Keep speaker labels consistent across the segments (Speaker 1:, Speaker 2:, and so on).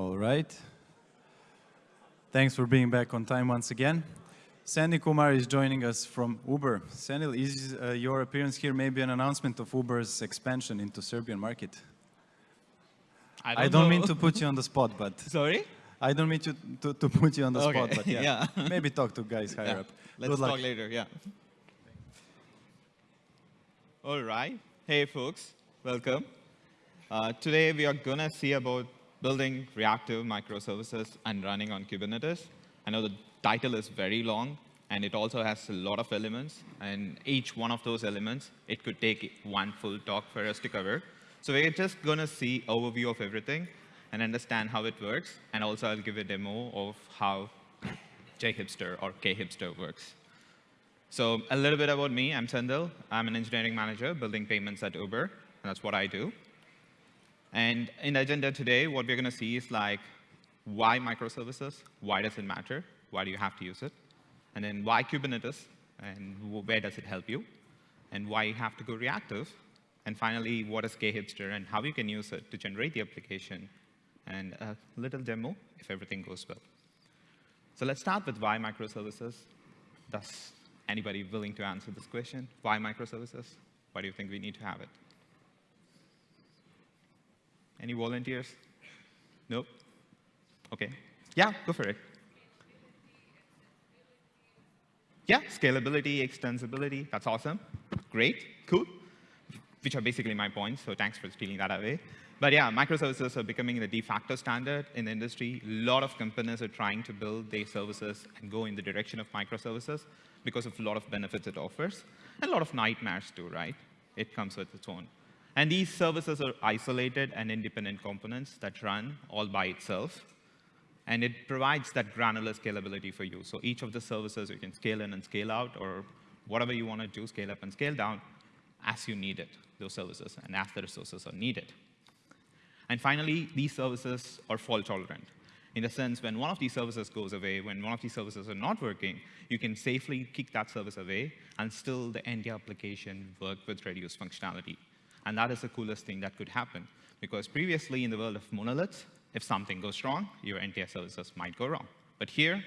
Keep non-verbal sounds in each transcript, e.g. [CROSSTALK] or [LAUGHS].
Speaker 1: All right. Thanks for being back on time once again. Sandy Kumar is joining us from Uber. Sandy, is uh, your appearance here maybe an announcement of Uber's expansion into Serbian market?
Speaker 2: I don't,
Speaker 1: I don't mean to put you on the spot, but [LAUGHS]
Speaker 2: Sorry?
Speaker 1: I don't mean to, to, to put you on the
Speaker 2: Okay,
Speaker 1: spot, but yeah, [LAUGHS]
Speaker 2: yeah.
Speaker 1: maybe talk to guys higher
Speaker 2: Yeah.
Speaker 1: up.
Speaker 2: Let's
Speaker 1: Good luck.
Speaker 2: talk later, yeah. All right. Hey, folks. Welcome. Uh, today, we are going to see about building reactive microservices and running on Kubernetes. I know the title is very long, and it also has a lot of elements. And each one of those elements, it could take one full talk for us to cover. So we're just going to see overview of everything and understand how it works. And also, I'll give a demo of how JHipster or KHipster works. So a little bit about me. I'm Sendil. I'm an engineering manager building payments at Uber. And that's what I do. And in the agenda today, what we're going to see is like, why microservices? Why does it matter? Why do you have to use it? And then why Kubernetes? And where does it help you? And why you have to go reactive? And finally, what is KHipster and how you can use it to generate the application? And a little demo if everything goes well. So let's start with why microservices. Does anybody willing to answer this question? Why microservices? Why do you think we need to have it? Any volunteers? Nope? OK. Yeah, go for it. Yeah, scalability, extensibility, that's awesome. Great, cool. Which are basically my points, so thanks for stealing that away. But yeah, microservices are becoming the de facto standard in the industry. A lot of companies are trying to build their services and go in the direction of microservices because of a lot of benefits it offers, and a lot of nightmares too, right? It comes with its own. And these services are isolated and independent components that run all by itself. And it provides that granular scalability for you. So each of the services you can scale in and scale out, or whatever you want to do, scale up and scale down as you need it, those services, and as the resources are needed. And finally, these services are fault tolerant. In the sense, when one of these services goes away, when one of these services are not working, you can safely kick that service away, and still the entire application work with reduced functionality. And that is the coolest thing that could happen. Because previously, in the world of monoliths, if something goes wrong, your entire services might go wrong. But here,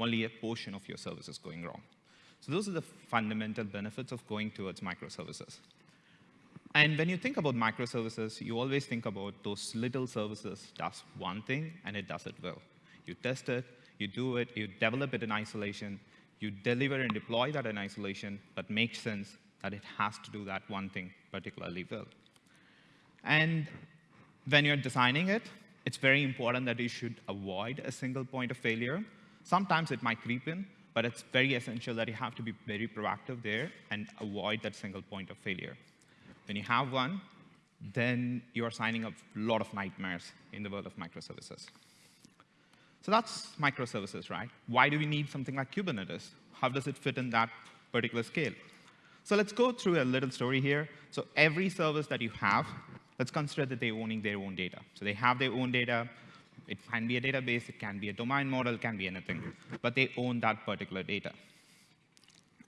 Speaker 2: only a portion of your service is going wrong. So those are the fundamental benefits of going towards microservices. And when you think about microservices, you always think about those little services does one thing, and it does it well. You test it, you do it, you develop it in isolation, you deliver and deploy that in isolation, but make sense that it has to do that one thing particularly well. And when you're designing it, it's very important that you should avoid a single point of failure. Sometimes it might creep in, but it's very essential that you have to be very proactive there and avoid that single point of failure. When you have one, then you're signing up a lot of nightmares in the world of microservices. So that's microservices, right? Why do we need something like Kubernetes? How does it fit in that particular scale? So let's go through a little story here. So every service that you have, let's consider that they're owning their own data. So they have their own data. It can be a database, it can be a domain model, it can be anything. But they own that particular data.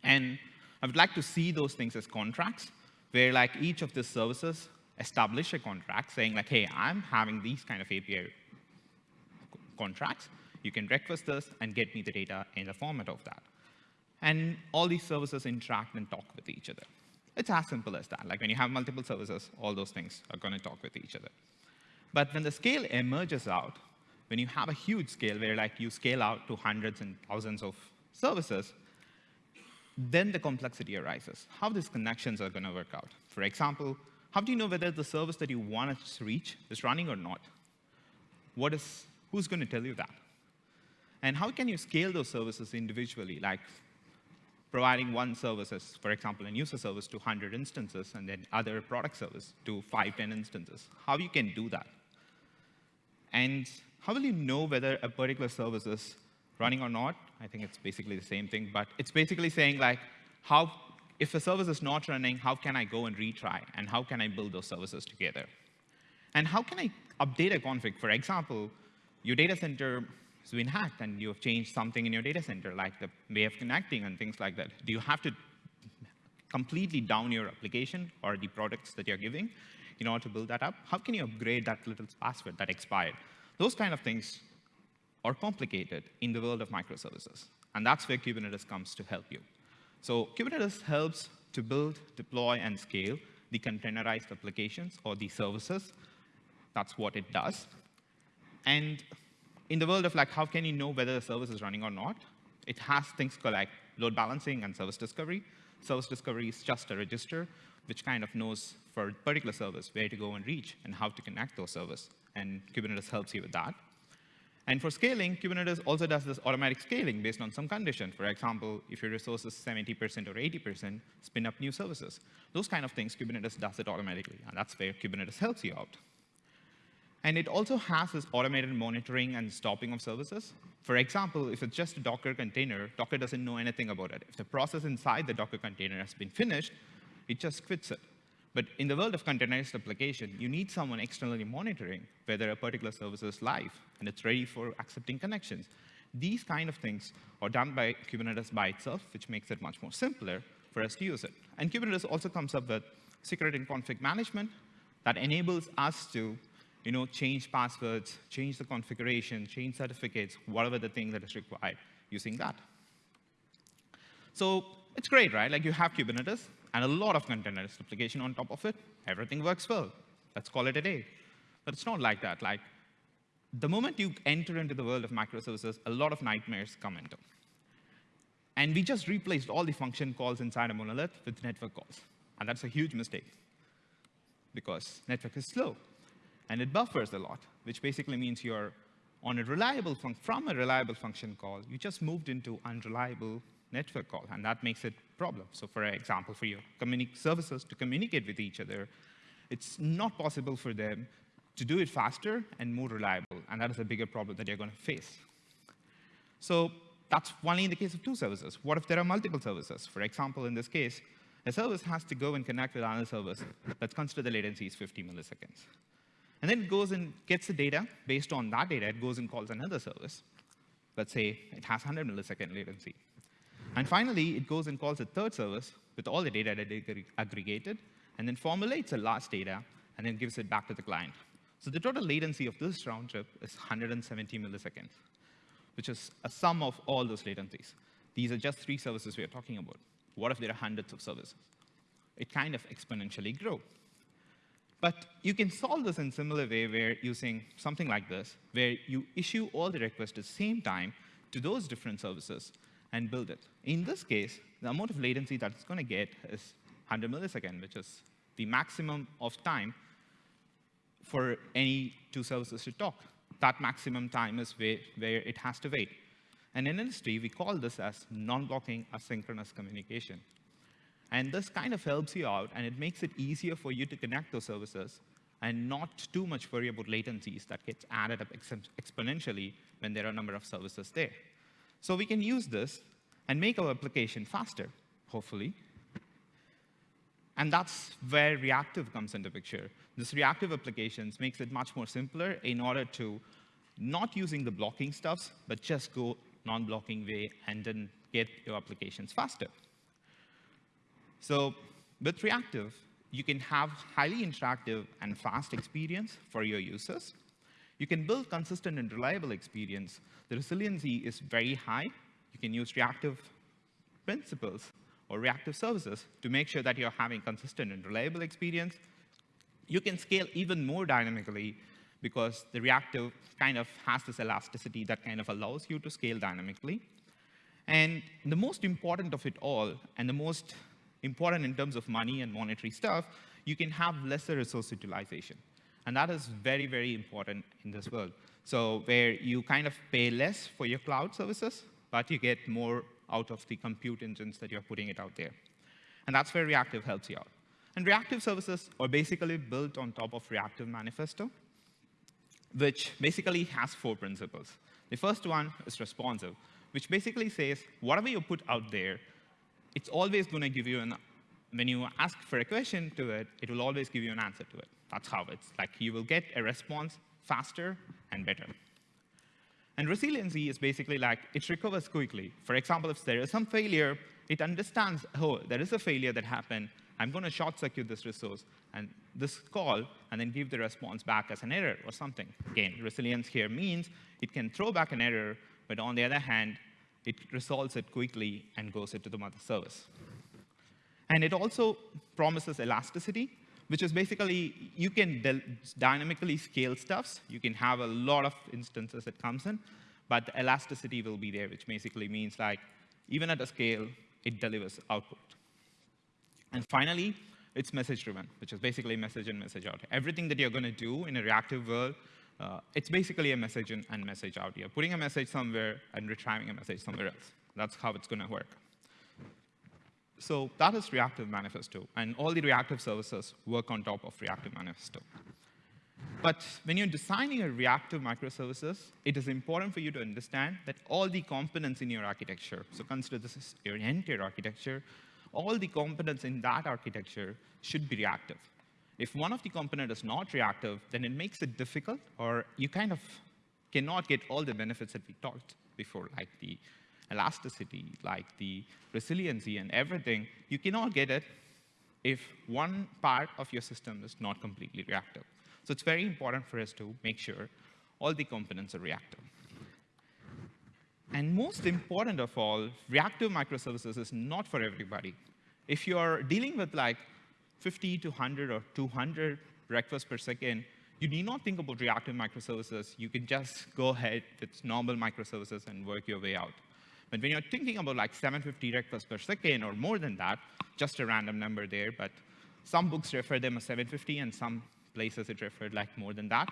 Speaker 2: And I would like to see those things as contracts, where like each of the services establish a contract saying like, hey, I'm having these kind of API contracts. You can request this and get me the data in the format of that. And all these services interact and talk with each other. It's as simple as that. Like when you have multiple services, all those things are going to talk with each other. But when the scale emerges out, when you have a huge scale where like you scale out to hundreds and thousands of services, then the complexity arises. How these connections are going to work out. For example, how do you know whether the service that you want to reach is running or not? What is, who's going to tell you that? And how can you scale those services individually? Like providing one services, for example, a user service to 100 instances, and then other product service to 5, 10 instances. How you can do that? And how will you know whether a particular service is running or not? I think it's basically the same thing, but it's basically saying like, how, if a service is not running, how can I go and retry? And how can I build those services together? And how can I update a config? For example, your data center has been hacked and you have changed something in your data center, like the way of connecting and things like that. Do you have to completely down your application or the products that you're giving in order to build that up? How can you upgrade that little password that expired? Those kind of things are complicated in the world of microservices. And that's where Kubernetes comes to help you. So Kubernetes helps to build, deploy, and scale the containerized applications or the services. That's what it does. And in the world of like, how can you know whether the service is running or not? It has things called like load balancing and service discovery. Service discovery is just a register which kind of knows for a particular service where to go and reach and how to connect those services. And Kubernetes helps you with that. And for scaling, Kubernetes also does this automatic scaling based on some condition. For example, if your resource is 70% or 80%, spin up new services. Those kind of things, Kubernetes does it automatically, and that's where Kubernetes helps you out. And it also has this automated monitoring and stopping of services. For example, if it's just a Docker container, Docker doesn't know anything about it. If the process inside the Docker container has been finished, it just quits it. But in the world of containerized application, you need someone externally monitoring whether a particular service is live and it's ready for accepting connections. These kind of things are done by Kubernetes by itself, which makes it much more simpler for us to use it. And Kubernetes also comes up with security and config management that enables us to you know, change passwords, change the configuration, change certificates, whatever the thing that is required using that. So it's great, right? Like you have Kubernetes, and a lot of containerized application on top of it, everything works well. Let's call it a day. But it's not like that. Like, the moment you enter into the world of microservices, a lot of nightmares come into. And we just replaced all the function calls inside a monolith with network calls. And that's a huge mistake because network is slow and it buffers a lot, which basically means you're on a reliable from a reliable function call, you just moved into unreliable network call, and that makes it a problem. So for example, for your services to communicate with each other, it's not possible for them to do it faster and more reliable, and that is a bigger problem that you're going to face. So that's only in the case of two services. What if there are multiple services? For example, in this case, a service has to go and connect with another service Let's consider the latency is 50 milliseconds. And then it goes and gets the data. Based on that data, it goes and calls another service. Let's say it has 100 millisecond latency. And finally, it goes and calls a third service with all the data that it aggregated, and then formulates the last data, and then gives it back to the client. So the total latency of this round trip is 170 milliseconds, which is a sum of all those latencies. These are just three services we are talking about. What if there are hundreds of services? It kind of exponentially grow. But you can solve this in similar way where using something like this, where you issue all the requests at the same time to those different services, and build it. In this case, the amount of latency that it's going to get is 100 milliseconds, which is the maximum of time for any two services to talk. That maximum time is where, where it has to wait. And in industry, we call this as non-blocking asynchronous communication. And this kind of helps you out, and it makes it easier for you to connect those services and not too much worry about latencies that gets added up exponentially when there are a number of services there. So we can use this and make our application faster, hopefully. And that's where reactive comes into picture. This reactive applications makes it much more simpler in order to not using the blocking stuffs, but just go non-blocking way and then get your applications faster. So with reactive, you can have highly interactive and fast experience for your users. You can build consistent and reliable experience. The resiliency is very high. You can use reactive principles or reactive services to make sure that you're having consistent and reliable experience. You can scale even more dynamically because the reactive kind of has this elasticity that kind of allows you to scale dynamically. And the most important of it all, and the most important in terms of money and monetary stuff, you can have lesser resource utilization. And that is very, very important in this world. So where you kind of pay less for your cloud services, but you get more out of the compute engines that you're putting it out there. And that's where reactive helps you out. And reactive services are basically built on top of reactive manifesto, which basically has four principles. The first one is responsive, which basically says whatever you put out there, it's always going to give you an, when you ask for a question to it, it will always give you an answer to it. That's how it's like you will get a response faster and better. And resiliency is basically like it recovers quickly. For example, if there is some failure, it understands, oh, there is a failure that happened. I'm going to short circuit this resource and this call, and then give the response back as an error or something. Again, resilience here means it can throw back an error, but on the other hand, it resolves it quickly and goes into the mother service. And it also promises elasticity, which is basically you can dynamically scale stuffs. You can have a lot of instances that comes in, but the elasticity will be there, which basically means like even at a scale, it delivers output. And finally, it's message-driven, which is basically message in, message out. Everything that you're going to do in a reactive world, uh, it's basically a message in and message out. You're putting a message somewhere and retrieving a message somewhere else. That's how it's going to work. So that is reactive manifesto, and all the reactive services work on top of reactive manifesto. But when you're designing a reactive microservices, it is important for you to understand that all the components in your architecture, so consider this is your entire architecture, all the components in that architecture should be reactive. If one of the component is not reactive, then it makes it difficult, or you kind of cannot get all the benefits that we talked before, like the elasticity, like the resiliency and everything. You cannot get it if one part of your system is not completely reactive. So it's very important for us to make sure all the components are reactive. And most important of all, reactive microservices is not for everybody. If you're dealing with like 50 to 100 or 200 requests per second, you need not think about reactive microservices. You can just go ahead with normal microservices and work your way out. But when you're thinking about like 750 requests per second or more than that, just a random number there, but some books refer them as 750 and some places it referred like more than that.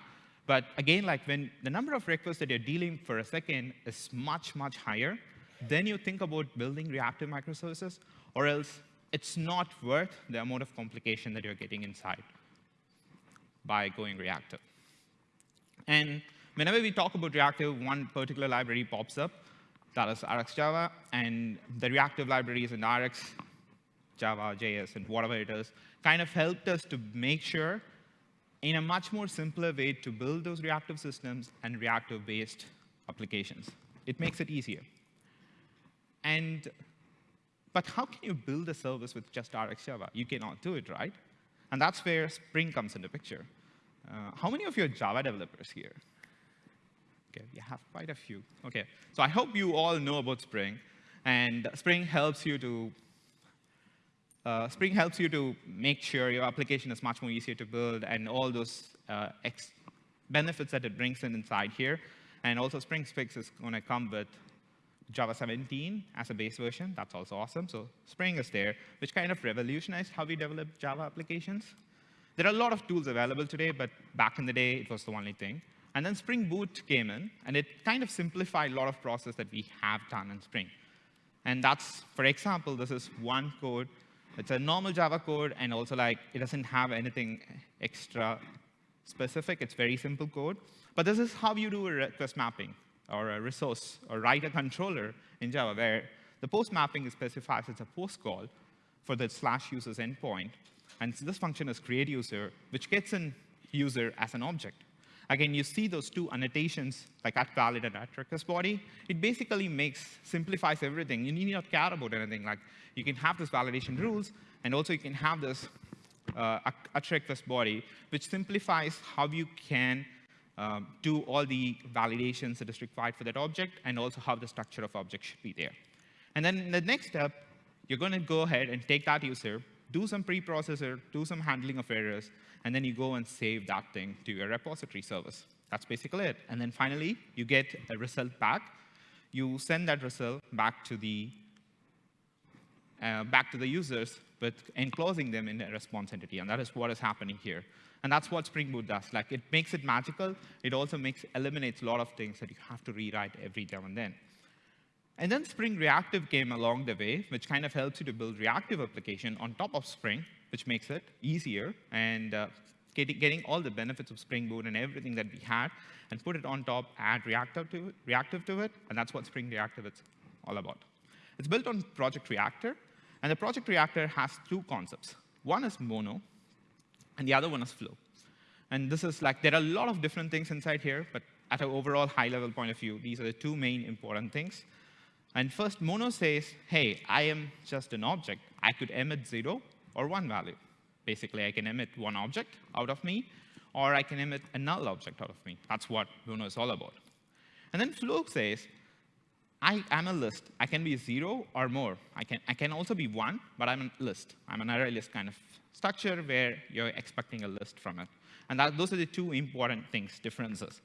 Speaker 2: But again, like when the number of requests that you're dealing for a second is much, much higher, then you think about building reactive microservices, or else it's not worth the amount of complication that you're getting inside by going reactive. And whenever we talk about reactive, one particular library pops up, that is RxJava, and the reactive libraries in Rx, Java, JS, and whatever it is, kind of helped us to make sure in a much more simpler way to build those reactive systems and reactive-based applications. It makes it easier. And, but how can you build a service with just RxJava? You cannot do it, right? And that's where Spring comes into picture. Uh, how many of you are Java developers here? Okay, you have quite a few. Okay, so I hope you all know about Spring. And Spring helps you to uh, Spring helps you to make sure your application is much more easier to build and all those uh, benefits that it brings in inside here. And also Spring 6 is going to come with Java 17 as a base version. That's also awesome. So Spring is there, which kind of revolutionized how we develop Java applications. There are a lot of tools available today, but back in the day, it was the only thing. And then Spring Boot came in, and it kind of simplified a lot of process that we have done in Spring. And that's, for example, this is one code it's a normal Java code, and also like it doesn't have anything extra specific. It's very simple code. But this is how you do a request mapping or a resource or write a controller in Java, where the post mapping specifies it's a post call for the slash users endpoint. And this function is create user, which gets in user as an object. Again, you see those two annotations, like at valid and at request body. It basically makes, simplifies everything. You need not care about anything. Like, you can have this validation rules, and also you can have this uh, at request body, which simplifies how you can um, do all the validations that is required for that object, and also how the structure of object should be there. And then in the next step, you're going to go ahead and take that user, do some preprocessor, do some handling of errors, and then you go and save that thing to your repository service. That's basically it. And then finally, you get a result back. You send that result back to the uh, back to the users, but enclosing them in a response entity. And that is what is happening here. And that's what Spring Boot does. Like, it makes it magical. It also makes eliminates a lot of things that you have to rewrite every now and then. And then Spring Reactive came along the way, which kind of helps you to build reactive application on top of Spring which makes it easier and uh, getting, getting all the benefits of Spring Boot and everything that we had and put it on top, add reactive to it, reactive to it, and that's what Spring Reactive is all about. It's built on Project Reactor, and the Project Reactor has two concepts. One is mono, and the other one is flow. And this is like, there are a lot of different things inside here, but at an overall high-level point of view, these are the two main important things. And first, mono says, hey, I am just an object. I could emit zero, or one value. Basically, I can emit one object out of me, or I can emit a null object out of me. That's what mono is all about. And then Flow says, I am a list. I can be zero or more. I can, I can also be one, but I'm a list. I'm an array list kind of structure where you're expecting a list from it. And that, those are the two important things, differences.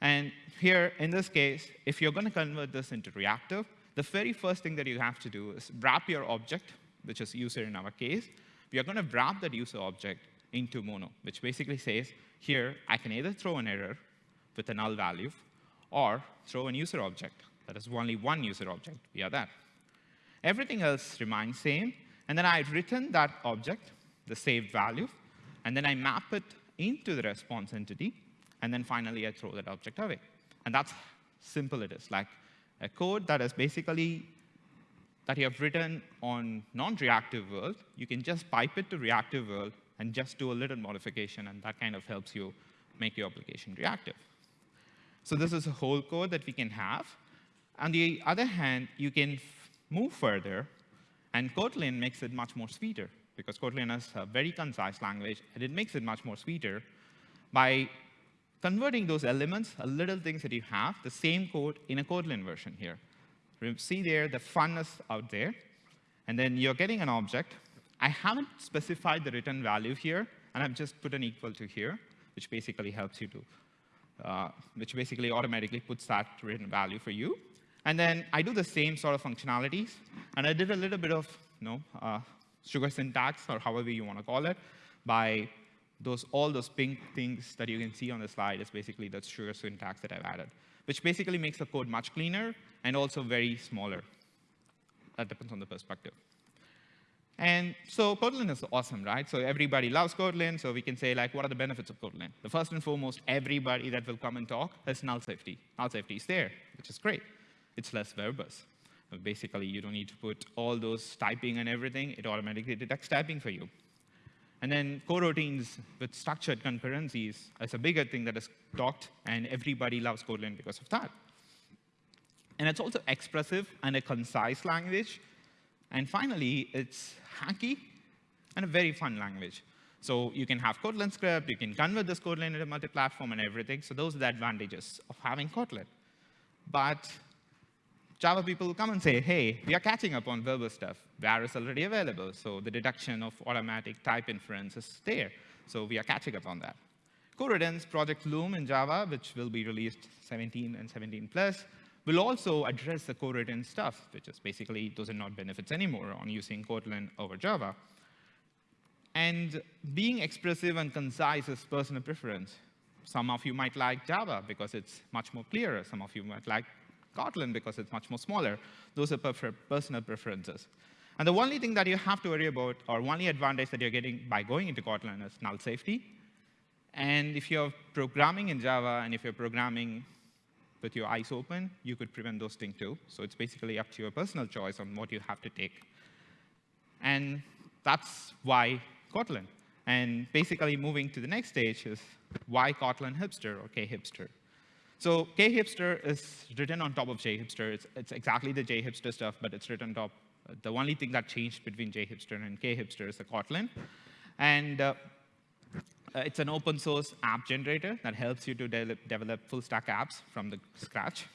Speaker 2: And here, in this case, if you're going to convert this into reactive, the very first thing that you have to do is wrap your object, which is user in our case. We are going to wrap that user object into Mono, which basically says, here, I can either throw an error with a null value or throw a user object. That is only one user object via that. Everything else remains same. And then I return that object, the saved value, and then I map it into the response entity, and then finally I throw that object away. And that's simple it is, like a code that is basically that you have written on non-reactive world, you can just pipe it to reactive world and just do a little modification, and that kind of helps you make your application reactive. So this is a whole code that we can have. On the other hand, you can move further, and Kotlin makes it much more sweeter, because Kotlin is a very concise language, and it makes it much more sweeter by converting those elements, a little things that you have, the same code in a Kotlin version here. See there the funness out there, and then you're getting an object. I haven't specified the return value here, and I've just put an equal to here, which basically helps you to, uh, which basically automatically puts that return value for you. And then I do the same sort of functionalities, and I did a little bit of you know, uh, sugar syntax, or however you want to call it, by those, all those pink things that you can see on the slide is basically the sugar syntax that I've added, which basically makes the code much cleaner and also very smaller. That depends on the perspective. And so Kotlin is awesome, right? So everybody loves Kotlin, so we can say, like, what are the benefits of Kotlin? The first and foremost, everybody that will come and talk has null safety. Null safety is there, which is great it's less verbose. Basically, you don't need to put all those typing and everything. It automatically detects typing for you. And then coroutines with structured concurrencies is a bigger thing that is talked, and everybody loves Kotlin because of that. And it's also expressive and a concise language. And finally, it's hacky and a very fun language. So you can have Kotlin script, you can convert this Kotlin into multi-platform and everything. So those are the advantages of having Kotlin. But Java people will come and say, hey, we are catching up on verbal stuff. Var is already available, so the deduction of automatic type inference is there. So we are catching up on that. Coroutines Project Loom in Java, which will be released 17 and 17 plus, will also address the Coriden stuff, which is basically those are not benefits anymore on using Kotlin over Java. And being expressive and concise is personal preference. Some of you might like Java because it's much more clearer. Some of you might like Kotlin because it's much more smaller. Those are personal preferences. And the only thing that you have to worry about, or only advantage that you're getting by going into Kotlin is null safety. And if you're programming in Java, and if you're programming with your eyes open, you could prevent those things too. So it's basically up to your personal choice on what you have to take. And that's why Kotlin. And basically moving to the next stage is why Kotlin hipster or K-hipster. So khipster is written on top of jhipster. It's, it's exactly the jhipster stuff, but it's written on top. The only thing that changed between jhipster and khipster is the Kotlin. And uh, it's an open source app generator that helps you to de develop full stack apps from the scratch.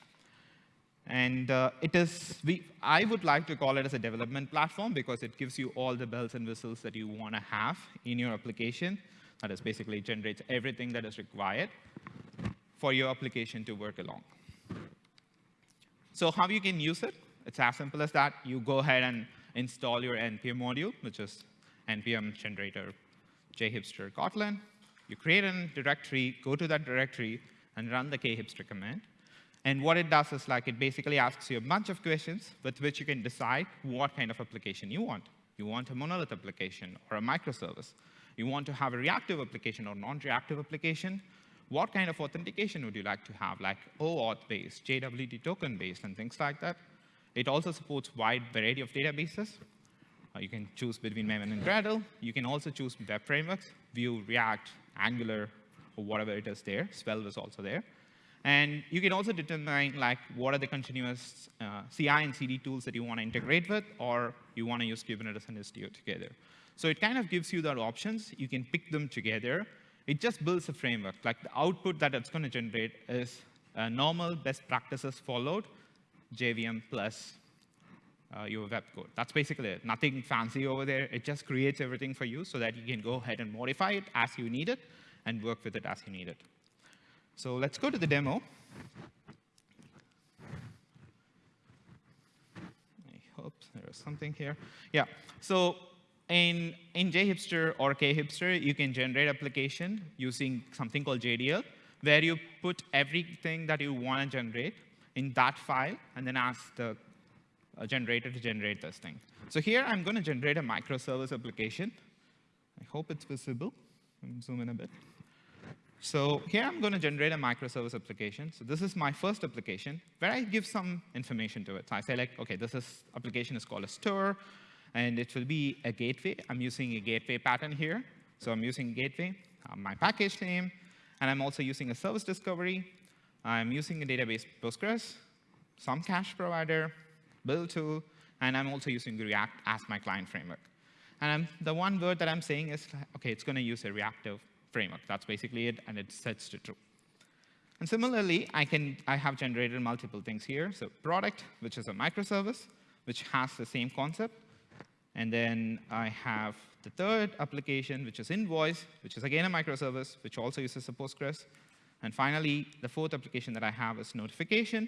Speaker 2: And uh, it is, we, I would like to call it as a development platform because it gives you all the bells and whistles that you want to have in your application. That is basically generates everything that is required for your application to work along. So how you can use it? It's as simple as that. You go ahead and install your NPM module, which is NPM generator jhipster Kotlin. You create a directory, go to that directory, and run the khipster command. And what it does is like it basically asks you a bunch of questions with which you can decide what kind of application you want. You want a monolith application or a microservice. You want to have a reactive application or non-reactive application what kind of authentication would you like to have, like OAuth-based, JWT token-based, and things like that. It also supports wide variety of databases. Uh, you can choose between Maven and Gradle. You can also choose web frameworks, Vue, React, Angular, or whatever it is there. Svelte is also there. And you can also determine like what are the continuous uh, CI and CD tools that you want to integrate with, or you want to use Kubernetes and Istio together. So it kind of gives you the options. You can pick them together. It just builds a framework. Like the output that it's going to generate is normal best practices followed, JVM plus uh, your web code. That's basically it. Nothing fancy over there. It just creates everything for you so that you can go ahead and modify it as you need it and work with it as you need it. So let's go to the demo. I hope there is something here. Yeah, so in, in JHipster or KHipster, you can generate application using something called JDL, where you put everything that you want to generate in that file and then ask the uh, generator to generate this thing. So here I'm going to generate a microservice application. I hope it's visible. zoom in a bit. So here I'm going to generate a microservice application. So this is my first application where I give some information to it. So I say like, OK, this is, application is called a store, and it will be a gateway. I'm using a gateway pattern here. So I'm using gateway, uh, my package name, and I'm also using a service discovery. I'm using a database Postgres, some cache provider, build tool, and I'm also using React as my client framework. And I'm, the one word that I'm saying is, OK, it's going to use a reactive framework. That's basically it, and it sets to true. And similarly, I, can, I have generated multiple things here. So product, which is a microservice, which has the same concept. And then I have the third application, which is invoice, which is again a microservice, which also uses a Postgres. And finally, the fourth application that I have is notification,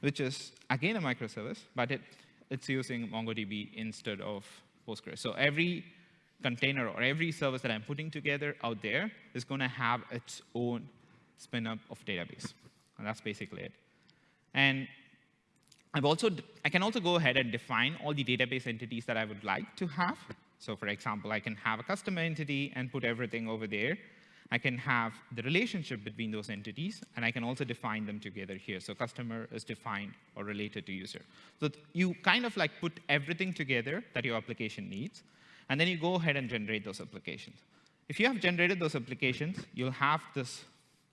Speaker 2: which is again a microservice, but it, it's using MongoDB instead of Postgres. So every container or every service that I'm putting together out there is going to have its own spin up of database. And that's basically it. And I've also, I can also go ahead and define all the database entities that I would like to have. So for example, I can have a customer entity and put everything over there. I can have the relationship between those entities, and I can also define them together here. So customer is defined or related to user. So you kind of like put everything together that your application needs, and then you go ahead and generate those applications. If you have generated those applications, you'll have this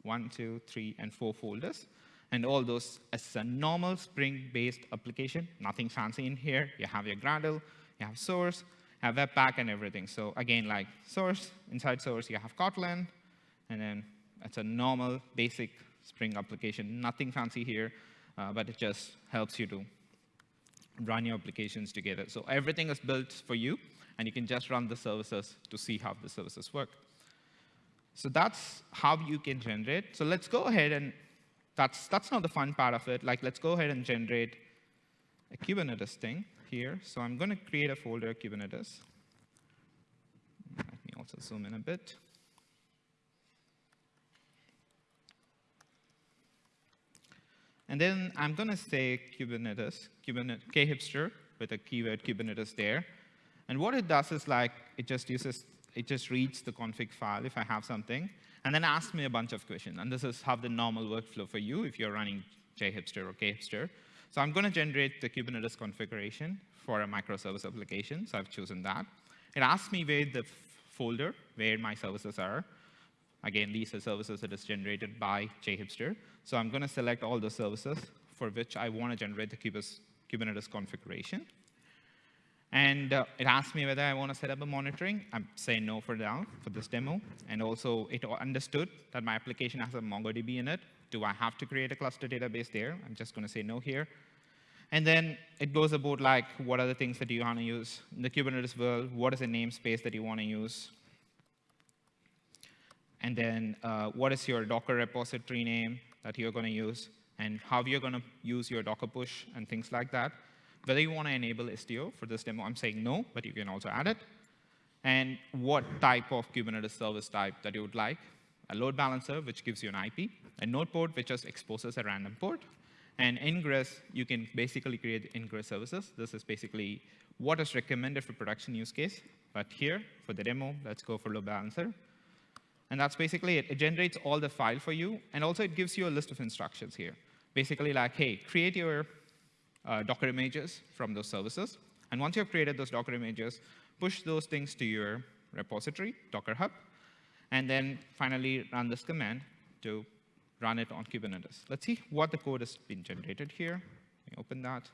Speaker 2: one, two, three, and four folders, and all those as a normal Spring-based application, nothing fancy in here. You have your Gradle, you have source, you have Webpack, and everything. So again, like source, inside source, you have Kotlin, and then it's a normal, basic Spring application. Nothing fancy here, uh, but it just helps you to run your applications together. So everything is built for you and you can just run the services to see how the services work. So that's how you can generate. So let's go ahead and that's, that's not the fun part of it. Like, let's go ahead and generate a Kubernetes thing here. So I'm going to create a folder Kubernetes. Let me also zoom in a bit. And then I'm going to say Kubernetes, Kubernetes, khipster with a keyword Kubernetes there. And what it does is like, it just uses, it just reads the config file if I have something, and then asks me a bunch of questions. And this is how the normal workflow for you if you're running JHipster or KHipster. So I'm going to generate the Kubernetes configuration for a microservice application. So I've chosen that. It asks me where the folder, where my services are. Again, these are services that is generated by JHipster. So I'm going to select all the services for which I want to generate the Kubernetes configuration. And uh, it asked me whether I want to set up a monitoring. I'm saying no for now, for this demo. And also, it understood that my application has a MongoDB in it. Do I have to create a cluster database there? I'm just going to say no here. And then it goes about like, what are the things that you want to use in the Kubernetes world? What is the namespace that you want to use? And then uh, what is your Docker repository name that you're going to use? And how you're going to use your Docker push and things like that. Whether you want to enable Istio for this demo, I'm saying no, but you can also add it. And what type of Kubernetes service type that you would like. A load balancer, which gives you an IP. A node port, which just exposes a random port. And ingress, you can basically create ingress services. This is basically what is recommended for production use case. But here, for the demo, let's go for load balancer. And that's basically it. It generates all the file for you. And also, it gives you a list of instructions here. Basically, like, hey, create your uh, Docker images from those services. And once you've created those Docker images, push those things to your repository, Docker Hub, and then finally run this command to run it on Kubernetes. Let's see what the code has been generated here. Let me open that.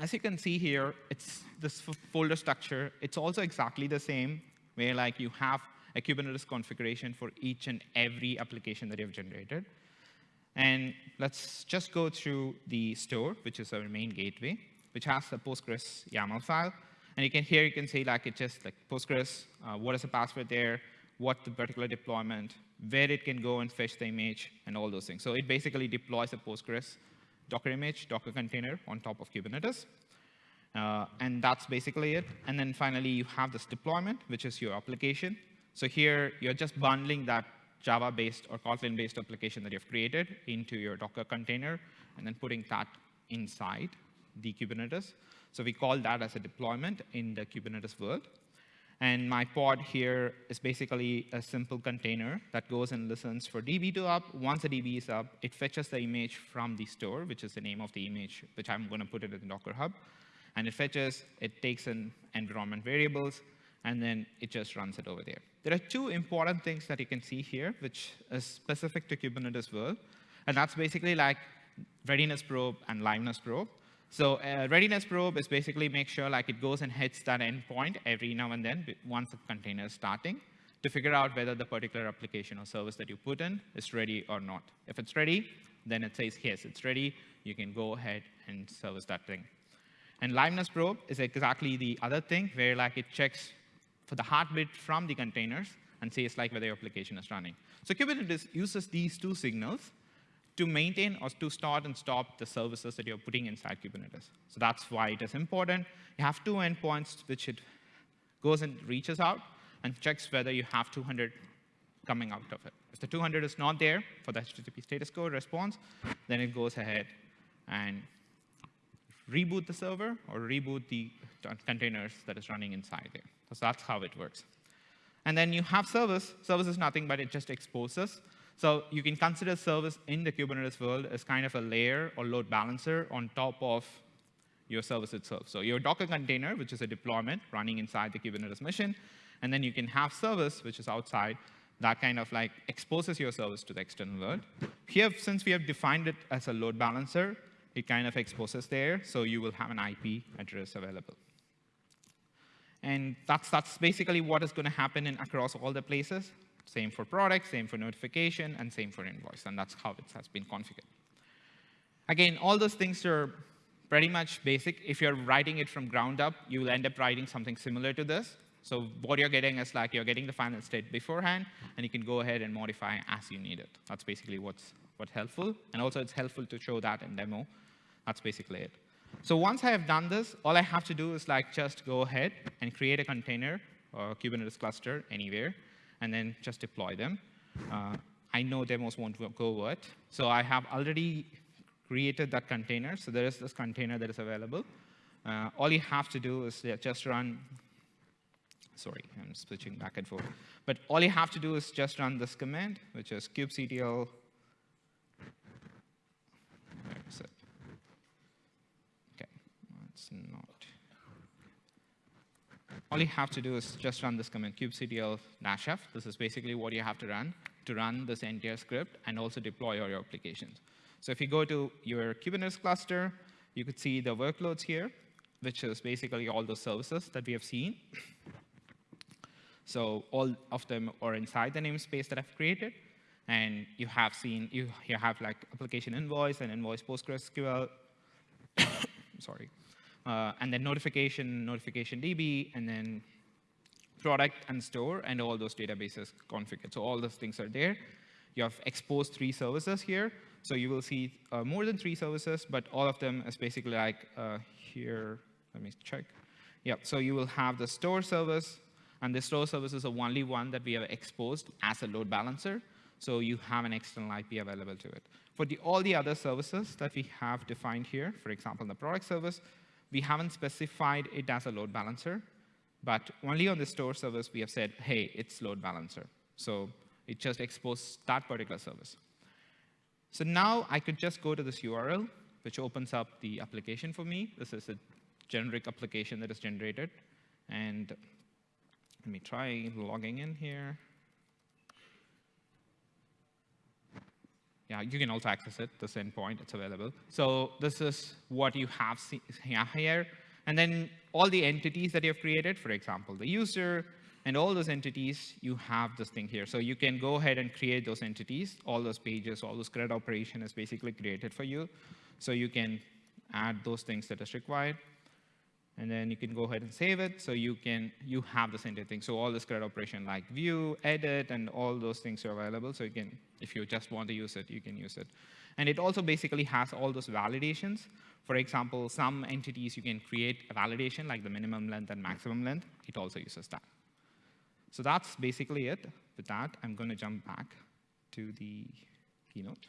Speaker 2: as you can see here, it's this folder structure. It's also exactly the same, where like you have a Kubernetes configuration for each and every application that you've generated. And let's just go through the store, which is our main gateway, which has a Postgres YAML file. And you can here you can see like it just like Postgres, uh, what is the password there, what the particular deployment, where it can go and fetch the image, and all those things. So it basically deploys a Postgres Docker image, Docker container on top of Kubernetes. Uh, and that's basically it. And then finally, you have this deployment, which is your application. So here, you're just bundling that Java-based or Kotlin-based application that you've created into your Docker container, and then putting that inside the Kubernetes. So we call that as a deployment in the Kubernetes world. And my pod here is basically a simple container that goes and listens for DB to up. Once the DB is up, it fetches the image from the store, which is the name of the image, which I'm going to put it in Docker Hub. And it fetches, it takes in environment variables, and then it just runs it over there. There are two important things that you can see here, which is specific to Kubernetes world. And that's basically like readiness probe and liveness probe. So uh, readiness probe is basically make sure like it goes and hits that endpoint every now and then once the container is starting to figure out whether the particular application or service that you put in is ready or not. If it's ready, then it says, yes, it's ready. You can go ahead and service that thing. And liveness probe is exactly the other thing where like it checks for the heartbeat from the containers and says like whether your application is running. So Kubernetes uses these two signals to maintain or to start and stop the services that you're putting inside Kubernetes. So that's why it is important. You have two endpoints which it goes and reaches out and checks whether you have 200 coming out of it. If the 200 is not there for the HTTP status code response, then it goes ahead and reboot the server or reboot the containers that is running inside there. So that's how it works. And then you have service. Service is nothing, but it just exposes so you can consider service in the Kubernetes world as kind of a layer or load balancer on top of your service itself. So your Docker container, which is a deployment running inside the Kubernetes mission, and then you can have service, which is outside, that kind of like exposes your service to the external world. Here, since we have defined it as a load balancer, it kind of exposes there, so you will have an IP address available. And that's, that's basically what is going to happen in, across all the places. Same for product, same for notification, and same for invoice. And that's how it has been configured. Again, all those things are pretty much basic. If you're writing it from ground up, you will end up writing something similar to this. So what you're getting is like you're getting the final state beforehand, and you can go ahead and modify as you need it. That's basically what's, what's helpful. And also, it's helpful to show that in demo. That's basically it. So once I have done this, all I have to do is like just go ahead and create a container or Kubernetes cluster anywhere and then just deploy them. Uh, I know demos won't go what. So I have already created that container. So there is this container that is available. Uh, all you have to do is just run, sorry, I'm switching back and forth. But all you have to do is just run this command, which is kubectl, where is it? Okay, not all you have to do is just run this command, kubectl f. This is basically what you have to run to run this entire script and also deploy all your applications. So if you go to your Kubernetes cluster, you could see the workloads here, which is basically all the services that we have seen. So all of them are inside the namespace that I've created. And you have seen, you, you have like application invoice and invoice PostgreSQL. [COUGHS] sorry uh, and then notification, notification DB, and then product and store, and all those databases configured. So all those things are there. You have exposed three services here. So you will see uh, more than three services, but all of them is basically like uh, here. Let me check. Yeah, so you will have the store service, and the store service is the only one that we have exposed as a load balancer. So you have an external IP available to it. For the, all the other services that we have defined here, for example, the product service, we haven't specified it as a load balancer, but only on the store service we have said, hey, it's load balancer. So it just exposes that particular service. So now I could just go to this URL, which opens up the application for me. This is a generic application that is generated. And let me try logging in here. Yeah, you can also access it, this endpoint, it's available. So this is what you have here. And then all the entities that you've created, for example, the user, and all those entities, you have this thing here. So you can go ahead and create those entities, all those pages, all those CRUD operation is basically created for you. So you can add those things that is required. And then you can go ahead and save it. So you can you have the same thing. So all this CRUD operation like view, edit, and all those things are available. So you can, if you just want to use it, you can use it. And it also basically has all those validations. For example, some entities you can create a validation like the minimum length and maximum length. It also uses that. So that's basically it. With that, I'm going to jump back to the keynote.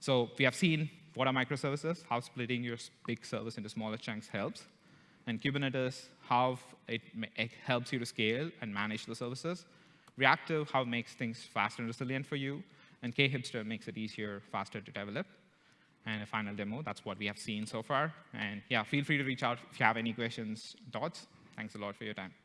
Speaker 2: So we have seen what are microservices, how splitting your big service into smaller chunks helps, and Kubernetes, how it, it helps you to scale and manage the services. Reactive, how it makes things fast and resilient for you, and JHipster makes it easier, faster to develop. And a final demo, that's what we have seen so far. And yeah, feel free to reach out if you have any questions, thoughts. Thanks a lot for your time.